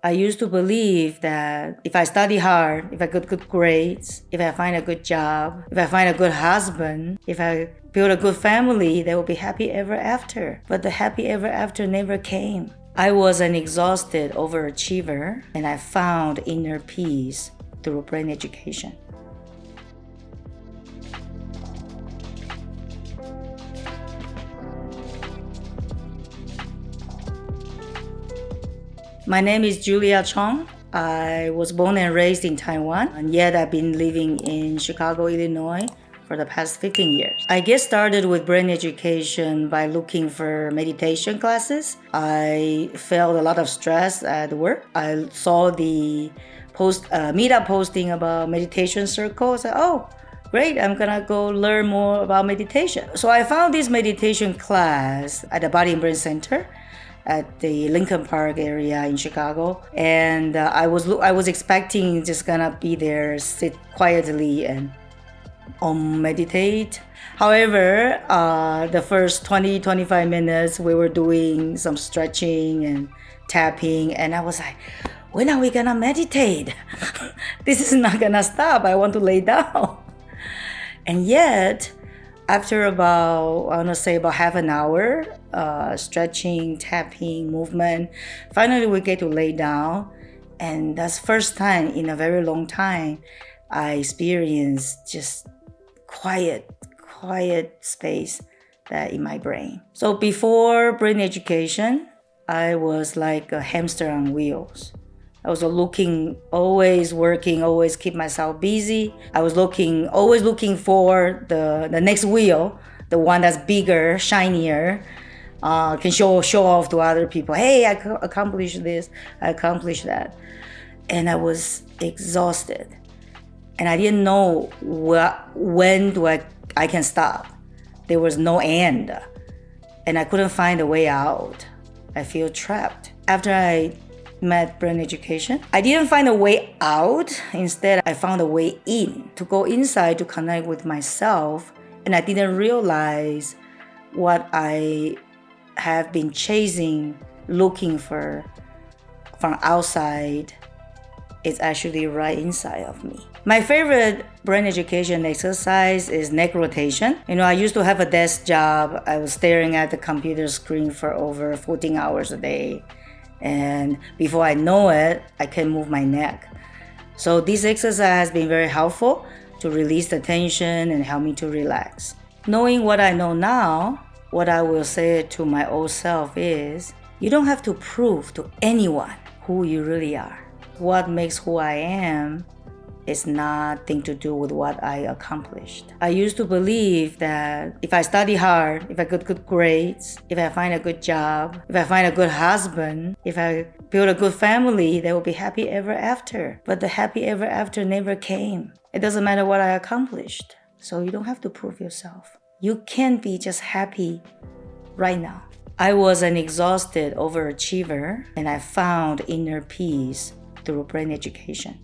I used to believe that if I study hard, if I get good grades, if I find a good job, if I find a good husband, if I build a good family, they will be happy ever after. But the happy ever after never came. I was an exhausted overachiever and I found inner peace through brain education. My name is Julia Chong. I was born and raised in Taiwan, and yet I've been living in Chicago, Illinois for the past 15 years. I get started with brain education by looking for meditation classes. I felt a lot of stress at work. I saw the post uh, meetup posting about meditation circles. I said, oh, great, I'm gonna go learn more about meditation. So I found this meditation class at the Body and Brain Center at the Lincoln Park area in Chicago, and uh, I was I was expecting just gonna be there, sit quietly and um, meditate. However, uh, the first 20 25 minutes we were doing some stretching and tapping, and I was like, when are we gonna meditate? this is not gonna stop. I want to lay down. And yet, after about I want to say about half an hour, uh, stretching, tapping, movement, finally we get to lay down, and that's first time in a very long time I experienced just quiet, quiet space that in my brain. So before brain education, I was like a hamster on wheels. I was looking, always working, always keep myself busy. I was looking, always looking for the, the next wheel, the one that's bigger, shinier, uh, can show, show off to other people. Hey, I accomplished this, I accomplished that. And I was exhausted. And I didn't know what, when do I, I can stop. There was no end. And I couldn't find a way out. I feel trapped. After I met brain education. I didn't find a way out. Instead, I found a way in to go inside to connect with myself. And I didn't realize what I have been chasing, looking for from outside is actually right inside of me. My favorite brain education exercise is neck rotation. You know, I used to have a desk job. I was staring at the computer screen for over 14 hours a day and before I know it, I can move my neck. So this exercise has been very helpful to release the tension and help me to relax. Knowing what I know now, what I will say to my old self is, you don't have to prove to anyone who you really are. What makes who I am it's nothing to do with what I accomplished. I used to believe that if I study hard, if I get good grades, if I find a good job, if I find a good husband, if I build a good family, they will be happy ever after. But the happy ever after never came. It doesn't matter what I accomplished. So you don't have to prove yourself. You can be just happy right now. I was an exhausted overachiever and I found inner peace through brain education.